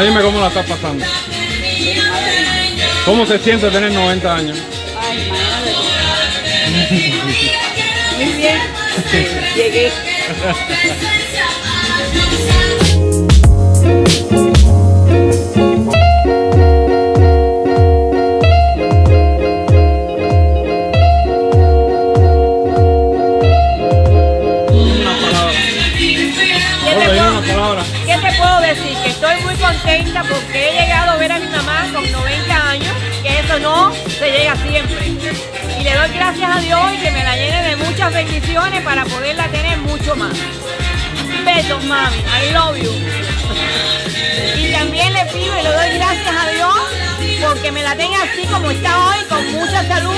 Dime cómo la estás pasando. ¿Cómo se siente tener 90 años? Ay, madre. Muy bien. Llegué. gracias a Dios y que me la llene de muchas bendiciones para poderla tener mucho más. Besos, mami. I love you. Y también le pido y le doy gracias a Dios porque me la tenga así como está hoy, con mucha salud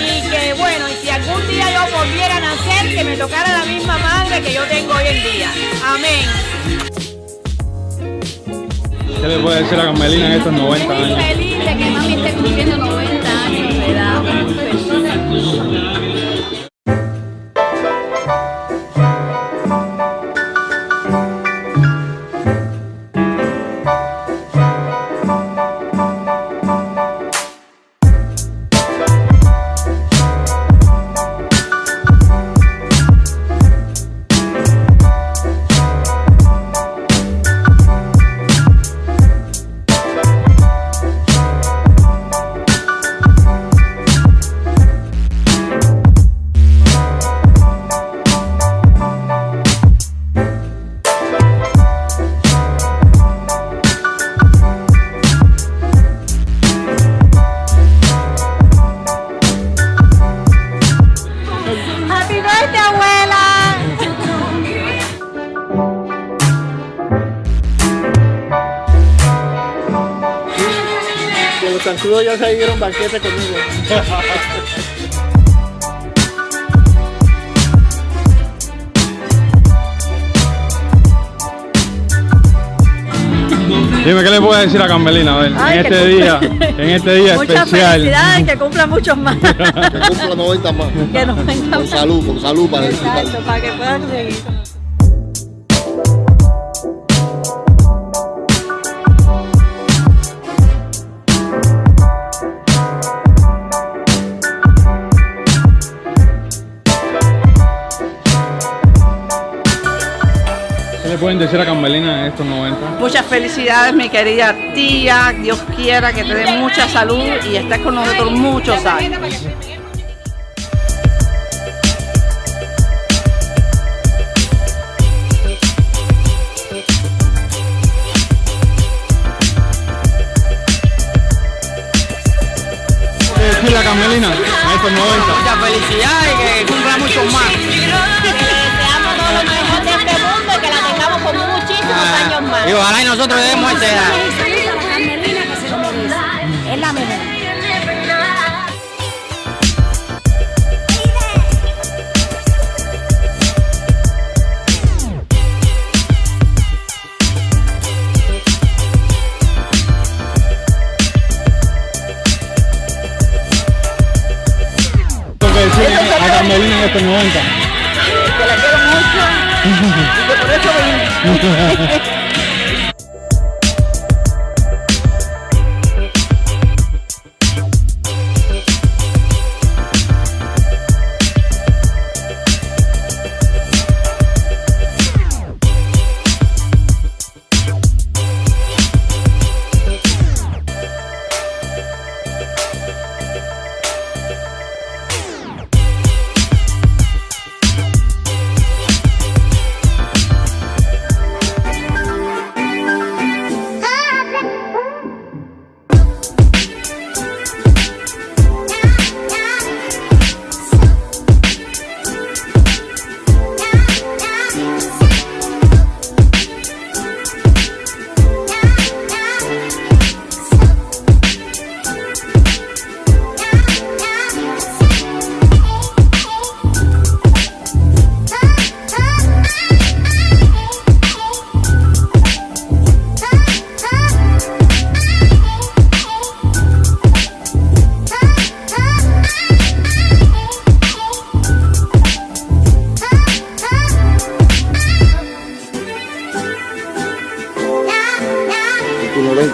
y que bueno, y si algún día yo volviera a nacer, que me tocara la misma madre que yo tengo hoy en día. Amén. ¿Qué le puede decir a Carmelina en estos 90 Muy años? feliz de que mami esté cumpliendo 90 Los zancudos ya se dieron banquete conmigo. Dime, ¿qué le puede decir a Carmelina? A ver, Ay, en este día, en este día Muchas especial. felicidades, que cumpla muchos más. Que cumpla 90 más. que nos venga Con salud, con salud para. Exacto, para que puedan seguir. Pueden decir a Carmelina en estos 90? Muchas felicidades, mi querida tía. Dios quiera que te dé mucha salud y estés con nosotros muchos años. ¿Qué decirle a Carmelina en estos 90? Muchas felicidades y que cumpla muchos más. Le deseamos todo lo mejor de este muchísimos años más. Y ojalá y nosotros demos esta edad. Es la mejor. ¿Qué que decirle a Carmelina en estos 90? ハハハハ!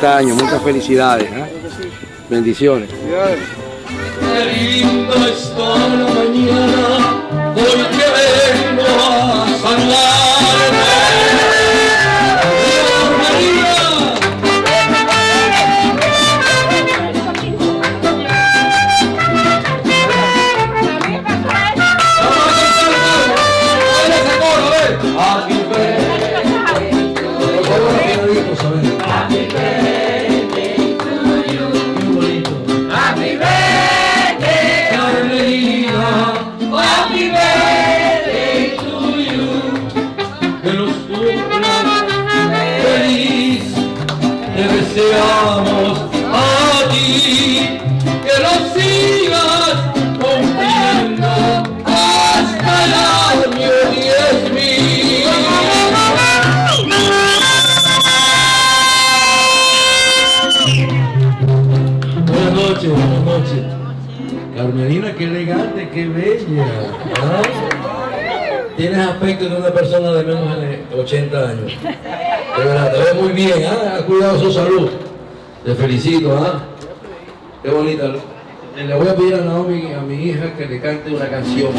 años, muchas felicidades. ¿eh? Bendiciones. Te ves muy bien, ¿eh? ha cuidado su salud. Te felicito, ¿ah? Qué bonita. Le voy a pedir a Naomi, a mi hija, que le cante una canción.